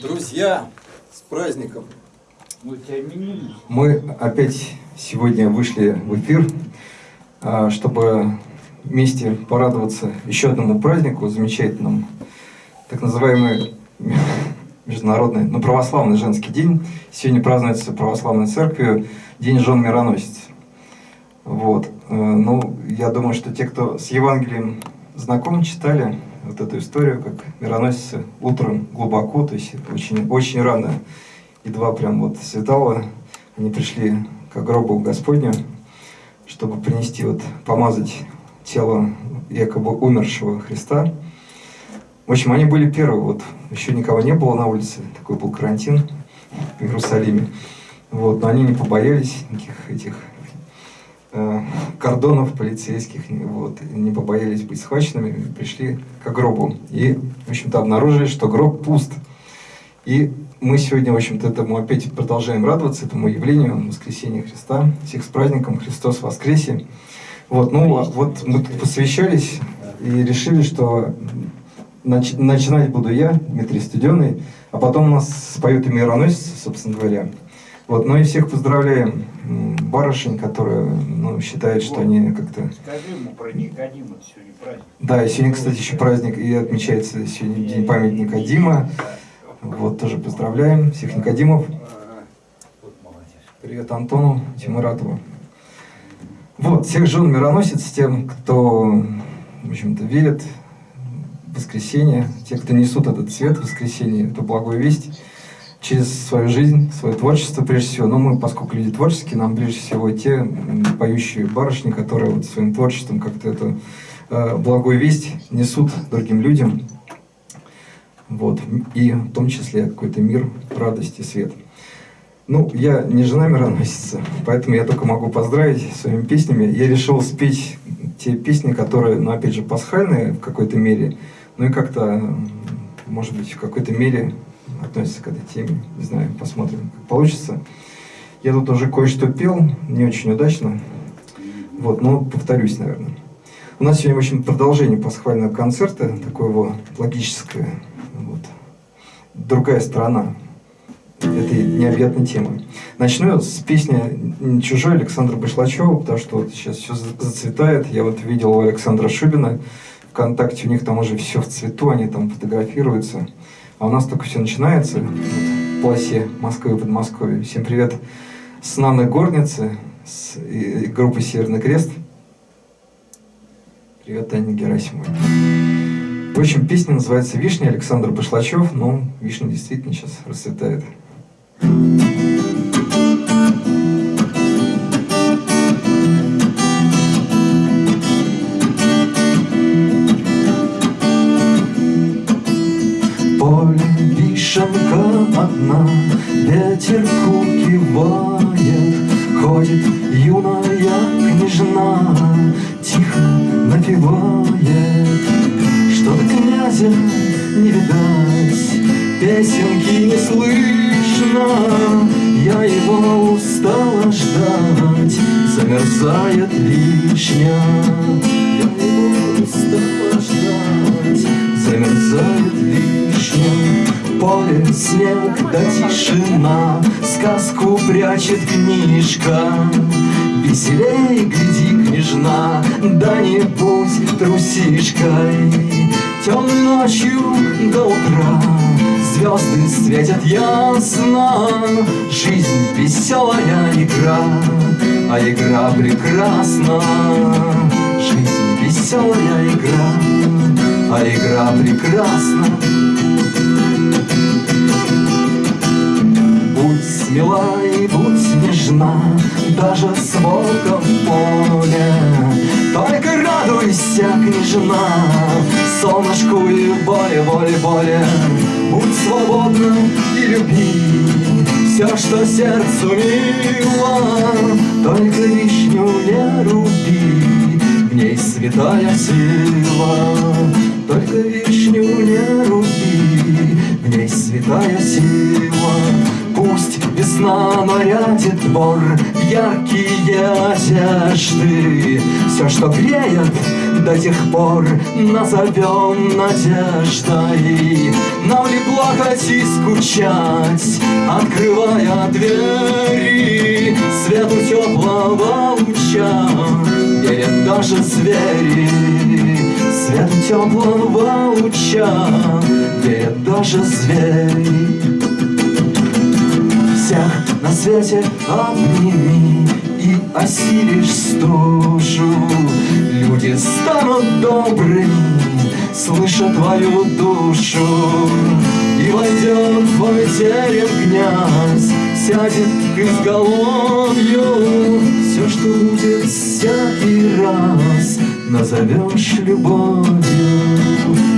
Друзья, с праздником! Мы опять сегодня вышли в эфир, а, чтобы вместе порадоваться еще одному празднику замечательному, так называемый международный, ну, православный женский день. Сегодня празднуется православной церковью День жен мироносец. Вот. Э, ну, я думаю, что те, кто с Евангелием знаком, читали вот эту историю, как мироносицы утром глубоко, то есть очень, очень рано, едва прям вот светало, они пришли к гробу Господню, чтобы принести, вот, помазать тело якобы умершего Христа. В общем, они были первые, вот, еще никого не было на улице, такой был карантин в Иерусалиме. Вот, но они не побоялись никаких этих кордонов полицейских, вот, не побоялись быть схваченными, пришли к гробу. И, в общем-то, обнаружили, что гроб пуст. И мы сегодня, в общем-то, этому опять продолжаем радоваться, этому явлению воскресения Христа. Всех с праздником Христос воскресе. Вот, ну, а вот мы тут посвящались и решили, что нач начинать буду я, Дмитрий Студеный, а потом у нас споют и мироносец, собственно говоря. Вот, ну и всех поздравляем барышень, которые ну, считают, что они как-то... Скажи ему про Никодима, сегодня праздник. Да, и сегодня, кстати, еще праздник, и отмечается сегодня День памяти Никодима. Вот, тоже поздравляем всех Никодимов. Привет Антону Тимуратову. Вот, всех жен мироносец, тем, кто, в общем-то, верит в воскресенье, те, кто несут этот цвет воскресенья, эту благую весть, через свою жизнь, свое творчество прежде всего. Но мы, поскольку люди творческие, нам ближе всего те поющие барышни, которые вот своим творчеством как-то эту э, благую весть несут другим людям. Вот. И в том числе какой-то мир, радость и свет. Ну, я не жена мироносица, поэтому я только могу поздравить своими песнями. Я решил спеть те песни, которые, ну, опять же, пасхальные в какой-то мере, ну и как-то, может быть, в какой-то мере относятся к этой теме. Не знаю, посмотрим, как получится. Я тут уже кое-что пел, не очень удачно. Вот, но повторюсь, наверное. У нас сегодня, в общем, продолжение пасхального концерта, такое вот логическое. Вот. Другая сторона этой необъятной темы. Начну с песни «Чужой» Александра Башлачева, потому что вот сейчас все зацветает. Я вот видел у Александра Шубина, ВКонтакте у них там уже все в цвету, они там фотографируются. А у нас только все начинается в полосе Москвы и Подмосковья. Всем привет с Нанной Горницы, с группы «Северный крест». Привет, Таня Герасимова. В общем, песня называется «Вишня» Александр Башлачев. Ну, вишня действительно сейчас расцветает. Одна Ветерку кивает Ходит юная княжна Тихо напевает. Что-то князя не видать Песенки не слышно. Я его устала ждать Замерзает вишня Я его устала ждать Замерзает вишня поле снег да тишина Сказку прячет книжка. Веселей гляди, княжна Да не будь трусишкой. Темной ночью до утра Звезды светят ясно. Жизнь веселая игра А игра прекрасна. Жизнь веселая игра А игра прекрасна смела и будь нежна, Даже с волком поле. Только радуйся, княжна, Солнышку и воле, воле, воле. Будь свободна и люби Все, что сердцу мило, Только вишню не руби, В ней святая сила. Только вишню не руби, В ней святая сила. Пусть весна нарядит двор Яркие одежды. Все, что греет до тех пор назовем надеждой. Нам ли плакать и скучать, открывая двери. Свету теплого луча верят даже звери. Свету теплого луча верят даже звери на свете обними и осилишь стужу. Люди станут добрыми, слыша твою душу. И войдет в твой терем князь, сядет к изголовью. Все, что будет всякий раз, назовешь любовью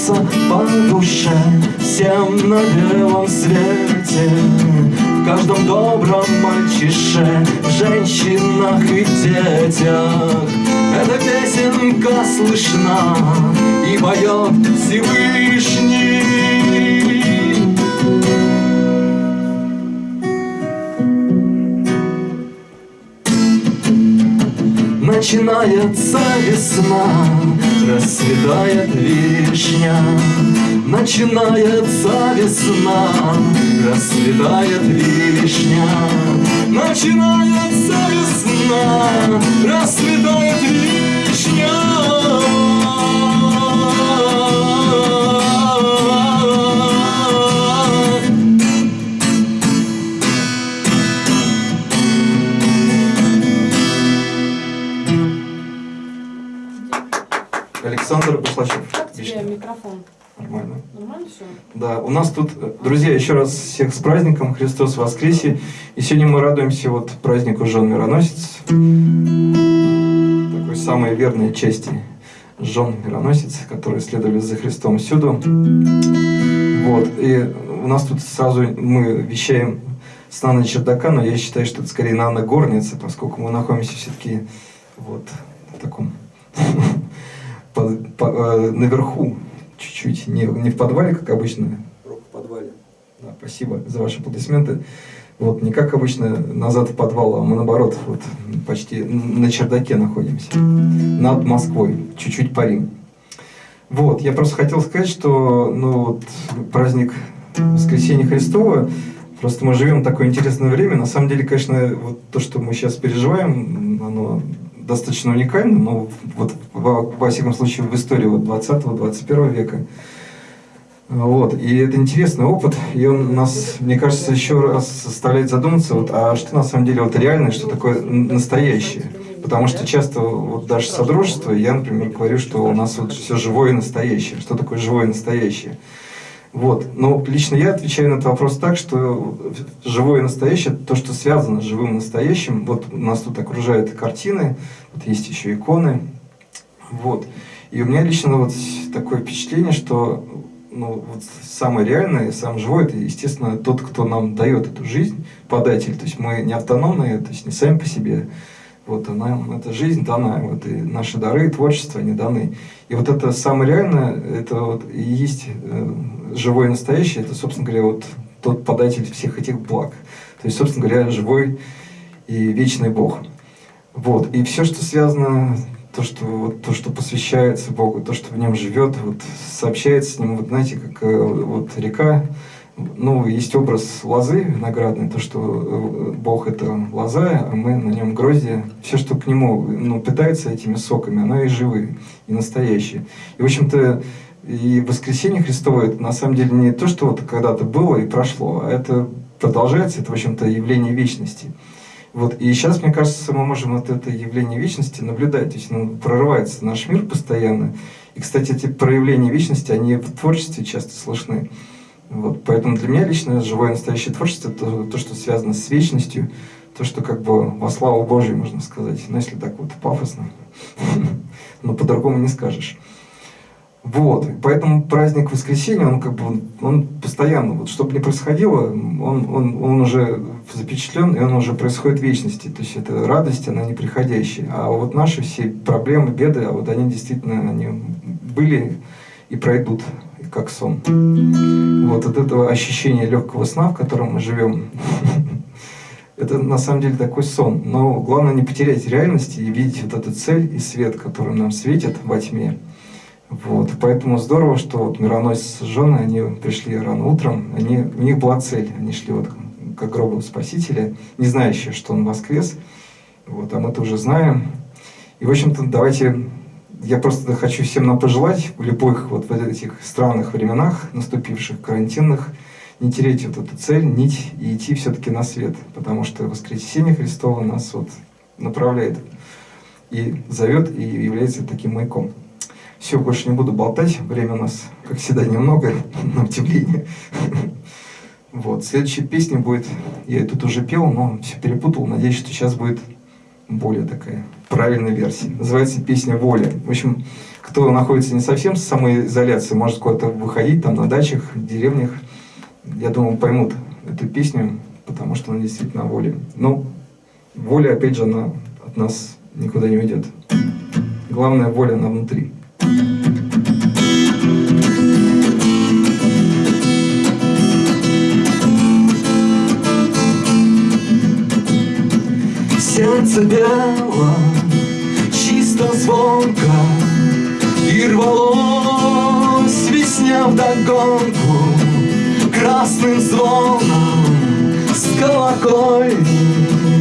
дается по душе, всем на белом свете. В каждом добром мальчише, в женщинах и детях Эта песенка слышна и поет Всевышний. Начинается весна, расцветает вишня. Начинается весна, расцветает вишня. Начинается весна, расцветает вишня. У нас тут, э, друзья, еще раз всех с праздником, Христос воскресе. И сегодня мы радуемся вот празднику Жен Мироносец, такой самой верной части Жен Мироносец, которые следовали за Христом всюду. Вот, и у нас тут сразу мы вещаем с Нанной чердака, но я считаю, что это скорее Нанна горница, поскольку мы находимся все-таки вот в таком э, наверху, чуть-чуть, не, не в подвале, как обычно, Рок в подвале. да, спасибо за ваши аплодисменты. Вот, не как обычно назад в подвал, а мы наоборот, вот, почти на чердаке находимся. Над Москвой, чуть-чуть парим. Вот, я просто хотел сказать, что ну, вот, праздник Воскресения Христова, просто мы живем в такое интересное время. На самом деле, конечно, вот то, что мы сейчас переживаем, оно достаточно уникально, но вот во, во всяком случае в истории вот 20-21 века вот, и это интересный опыт, и он нас, мне кажется, еще раз заставляет задуматься, вот, а что на самом деле вот реальное, что такое настоящее. Потому что часто вот даже содружество, я, например, говорю, что у нас вот все живое и настоящее. Что такое живое и настоящее? Вот. Но лично я отвечаю на этот вопрос так, что живое и настоящее, то, что связано с живым и настоящим, вот у нас тут окружают картины, вот есть еще иконы, вот. И у меня лично вот такое впечатление, что ну, вот самое реальное, самое живое, это, естественно, тот, кто нам дает эту жизнь, податель. То есть мы не автономные, то есть не сами по себе. Вот, а нам эта жизнь дана, вот, и наши дары, и творчество, они даны. И вот это самое реальное, это вот и есть э, живое настоящее, это, собственно говоря, вот тот податель всех этих благ. То есть, собственно говоря, живой и вечный Бог. Вот. И все, что связано, то, что, вот, то, что посвящается Богу, то, что в нем живет, вот, сообщается с ним, вот знаете, как э, вот река, ну, есть образ лозы виноградной, то, что э, Бог это лоза, а мы на нем грозди. Все, что к нему ну, питается этими соками, оно и живые, и настоящее. И, в общем-то, и воскресение Христово, это на самом деле не то, что вот когда-то было и прошло, а это продолжается, это, в общем-то, явление вечности. Вот. И сейчас, мне кажется, мы можем вот это явление вечности наблюдать. То есть ну, прорывается наш мир постоянно. И, кстати, эти проявления вечности, они в творчестве часто слышны. Вот. Поэтому для меня лично живое настоящее творчество это то, то, что связано с вечностью, то, что как бы во славу Божию, можно сказать. Ну, если так вот пафосно. Но по-другому не скажешь. Вот, поэтому праздник воскресенья, он как бы, он постоянно, вот что бы ни происходило, он, он, он уже запечатлен, и он уже происходит в вечности. То есть это радость, она неприходящая. А вот наши все проблемы, беды, а вот они действительно, они были и пройдут. как сон. Вот от этого ощущения легкого сна, в котором мы живем, это на самом деле такой сон. Но главное не потерять реальность и видеть вот эту цель и свет, который нам светит во тьме. Вот. Поэтому здорово, что вот мироносец женой, они пришли рано утром, они, у них была цель, они шли вот к гробу Спасителя, не знающие, что он воскрес, вот, а мы-то уже знаем. И, в общем-то, давайте, я просто хочу всем нам пожелать в любых вот в этих странных временах, наступивших, карантинных, не терять вот эту цель, нить и идти все-таки на свет, потому что воскресение Христово нас вот направляет и зовет, и является таким маяком. Все, больше не буду болтать, время у нас, как всегда, немного, на удивление. Вот, следующая песня будет, я тут уже пел, но все перепутал, надеюсь, что сейчас будет более такая правильная версия. Называется песня «Воля». В общем, кто находится не совсем в самоизоляции, может куда-то выходить, там на дачах, в деревнях, я думаю, поймут эту песню, потому что она действительно воля. Но воля, опять же, она от нас никуда не уйдет. Главная воля, она внутри. Сердце бело, чисто звонко И рвалось весня вдогонку Красным звоном с колокольни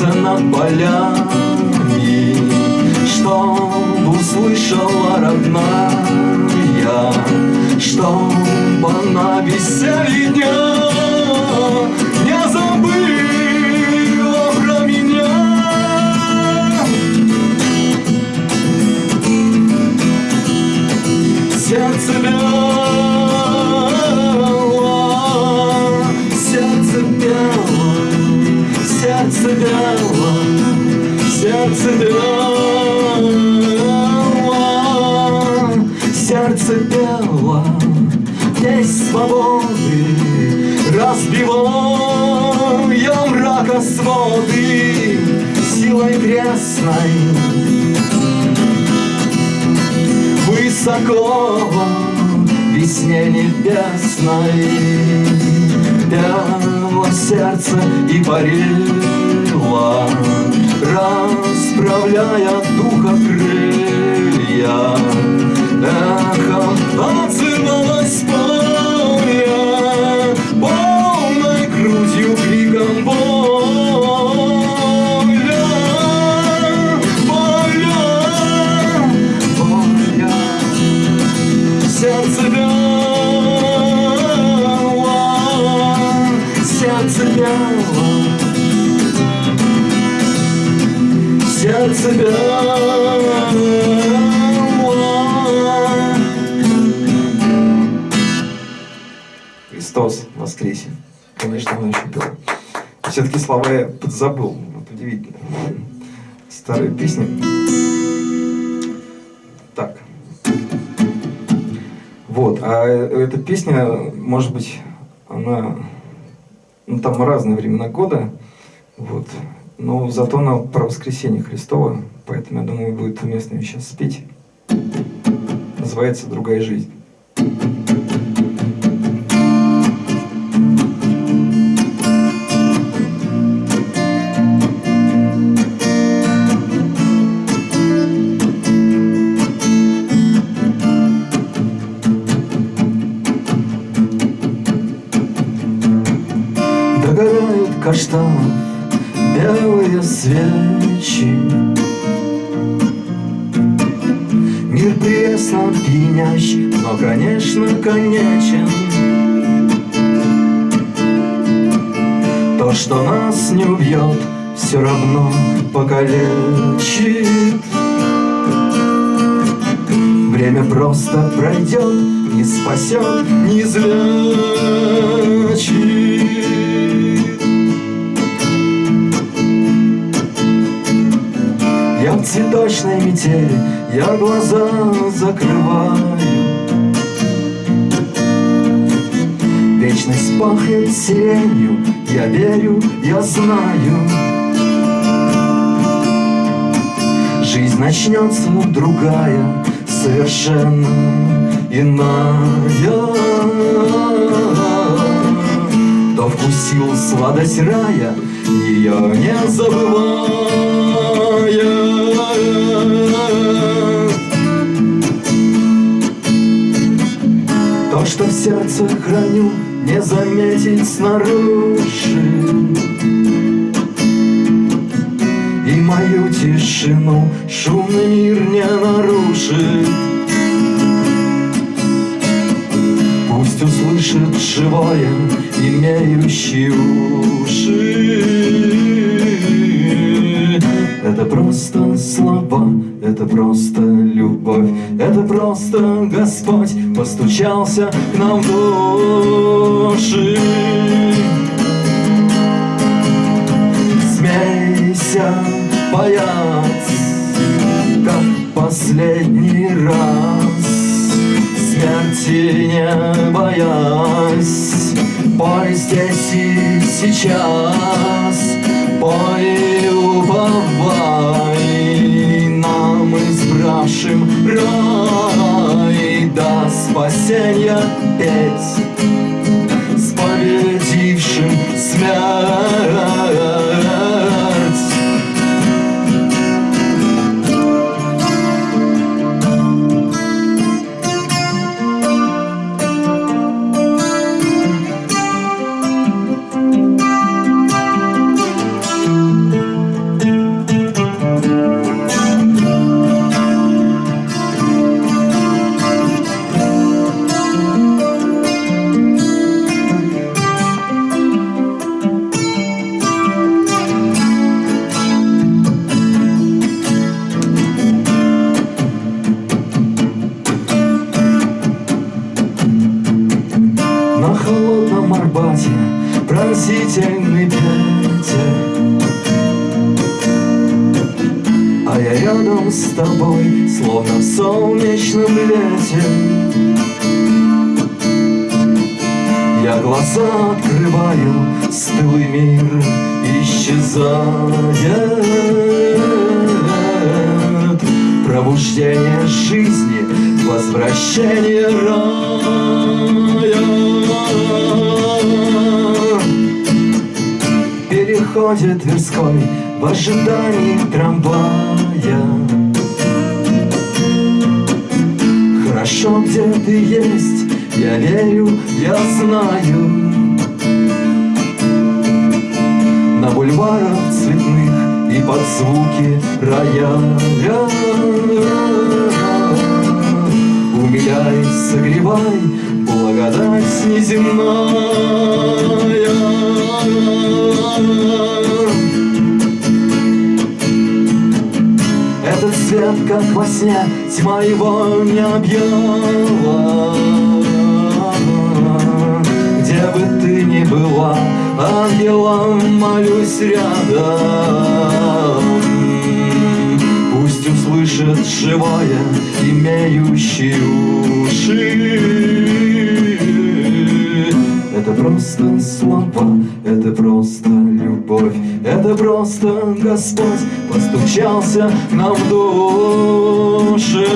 сердце над полями Чтоб услышала родная Чтоб она веселье сердце и парило Расправляя духа Старые песни. Так. Вот. А эта песня, может быть, она... Ну, там разные времена года. Вот. Но зато она про воскресение Христова. Поэтому, я думаю, будет уместно ее сейчас спеть. Называется «Другая жизнь». Каштанов белые свечи. Мир пресно пьянящ, но, конечно, конечен. То, что нас не убьет, все равно покалечит. Время просто пройдет, не спасет, не излечит. В цветочной метели, я глаза закрываю. Вечность пахнет сиренью, я верю, я знаю. Жизнь начнется другая, совершенно иная. Кто вкусил сладость рая, ее не забывая сердце храню, не заметить снаружи. И мою тишину шумный мир не нарушит. Пусть услышит живое, имеющий уши. Это просто слова, это просто любовь. Это просто Господь постучался к нам в души Смейся, бояц, как последний раз. Смерти не боясь Пой здесь и сейчас. Пой и уповай turn your Переходит Тверской в ожидании трамвая. Хорошо, где ты есть, я верю, я знаю. На бульварах цветных и под звуки рояля. Умиляй, согревай, благодать неземная Этот свет, как во сне, тьма его не объяла Где бы ты ни была, ангелом молюсь рядом. Пусть услышит живое, имеющий уши. Это просто слова, это просто любовь, это просто Господь постучался нам в души.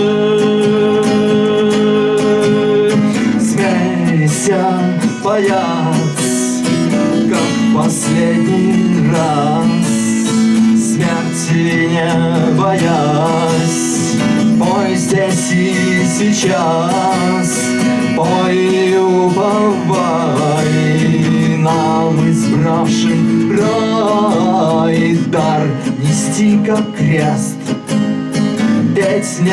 Смейся, паяц, как последний раз, смерти не боясь, пой здесь и сейчас. Пой и уповай нам избравшим рай дар нести как крест. Петь не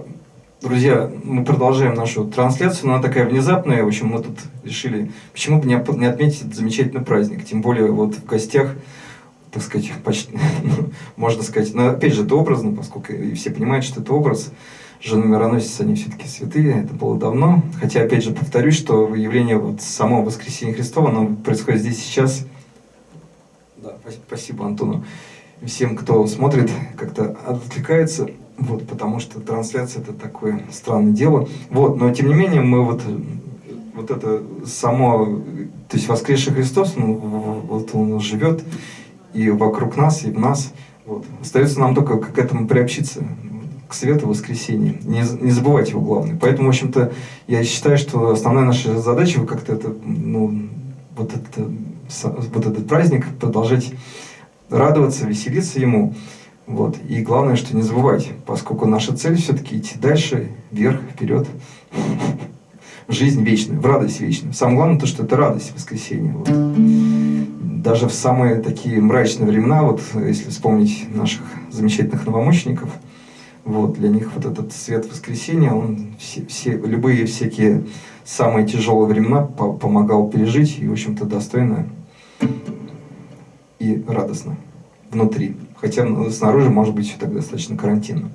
Друзья, мы продолжаем нашу трансляцию, она такая внезапная. В общем, мы тут решили, почему бы не отметить этот замечательный праздник. Тем более вот в гостях, так сказать, почти, можно сказать, но опять же, это образно, поскольку и все понимают, что это образ. Жены мироносец, они все-таки святые, это было давно. Хотя, опять же, повторюсь, что явление вот самого воскресения Христова, оно происходит здесь сейчас. Да, спа- спасибо Антону всем, кто смотрит, как-то отвлекается, вот, потому что трансляция это такое странное дело. Вот, но тем не менее мы вот, вот это само, то есть воскресший Христос, в- вот он живет и вокруг нас, и в нас. Вот. Остается нам только к этому приобщиться, к свету воскресения. Не, не забывать его главное. Поэтому, в общем-то, я считаю, что основная наша задача как-то это, ну, вот, это, вот этот праздник продолжать радоваться, веселиться ему. Вот. И главное, что не забывать, поскольку наша цель все-таки идти дальше, вверх, вперед, в жизнь вечную, в радость вечную. Самое главное то, что это радость воскресения. Вот. Даже в самые такие мрачные времена, вот если вспомнить наших замечательных новомучеников, вот, для них вот этот свет воскресения, он все, все, любые всякие самые тяжелые времена по- помогал пережить и, в общем-то, достойно и радостно внутри. Хотя ну, снаружи может быть все так достаточно карантинно.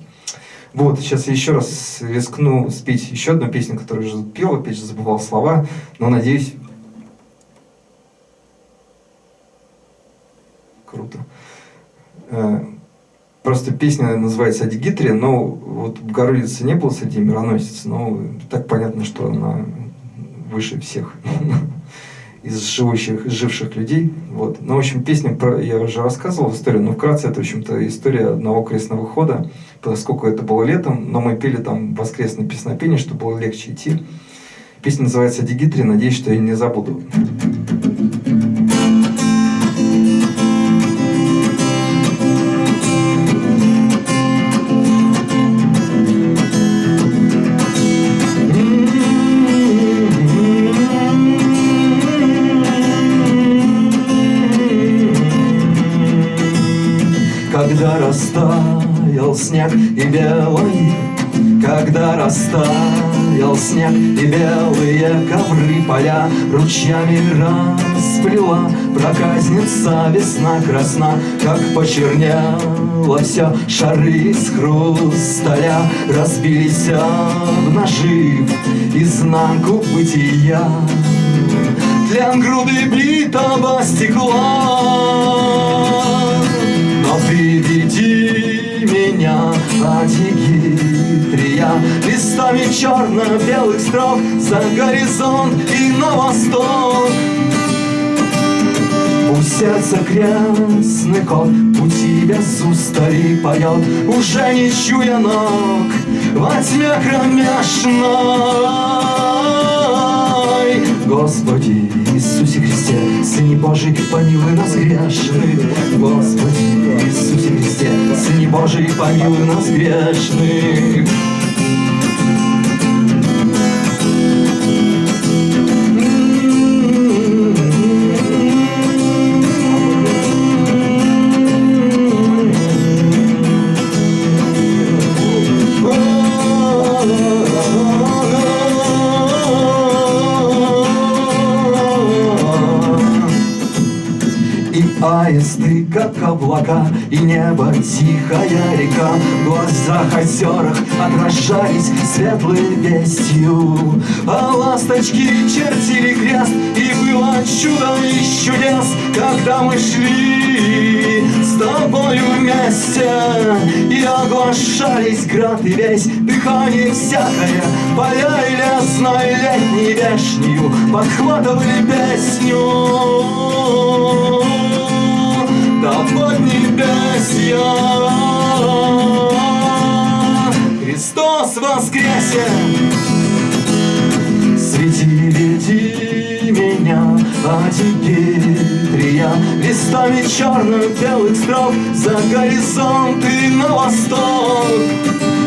Вот, сейчас я еще раз рискну спеть еще одну песню, которую уже пел, опять же забывал слова, но надеюсь... Круто. Э, Просто песня называется «О Дигитре», но вот Богородицы не было среди мироносец, но так понятно, что она выше всех из живущих, живших людей. Вот. Ну, в общем, песня про, я уже рассказывал историю, но вкратце это, в общем-то, история одного крестного хода, поскольку это было летом, но мы пели там воскресное песнопение, чтобы было легче идти. Песня называется «Дигитри», надеюсь, что я не забуду. Белый Когда растаял снег и белые ковры Поля ручьями расплела Проказница весна красна Как почернело все Шары из хрусталя Разбились об нажив Изнанку бытия. Тлен груды битого стекла. Но приведи меня, Адигитрия, Листами черно-белых строк За горизонт и на восток. Пусть сердце крестный кот Пути без устали поет Уже не чуя ног Во тьме кромешной. Господи Иисусе Христе Сыне Божий, помилуй нас грешных. Господи Христе Сыне Божий, помилуй нас грешных аисты, как облака, и небо тихая река. В глазах озерах отражались светлой вестью. А ласточки чертили крест, и было чудо из чудес Когда мы шли с тобою вместе. И оглашались град и весь Дыхание всякое. Поля и лесной летней вешнею Подхватывали песню Да поднебесья Христос воскресе. Свети, веди меня, а теперь я Листами черных белых строк За горизонт и на восток.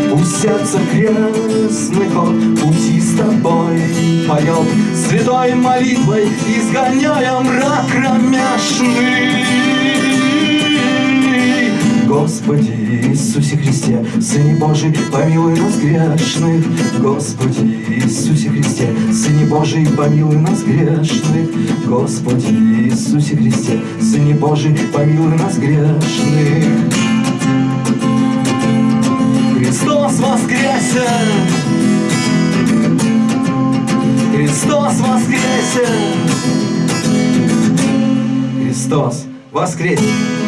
Пусть сердце крестный ход Пути с тобой поет. Святой молитвой изгоняя мрак кромешный Господи Иисусе Христе, Сыне Божий, помилуй нас грешных. Господи Иисусе Христе, Сыне Божий, помилуй нас грешных. Господи Иисусе Христе, Сыне Божий, помилуй нас грешных. Христос воскресе! Христос воскресе! Христос воскресе!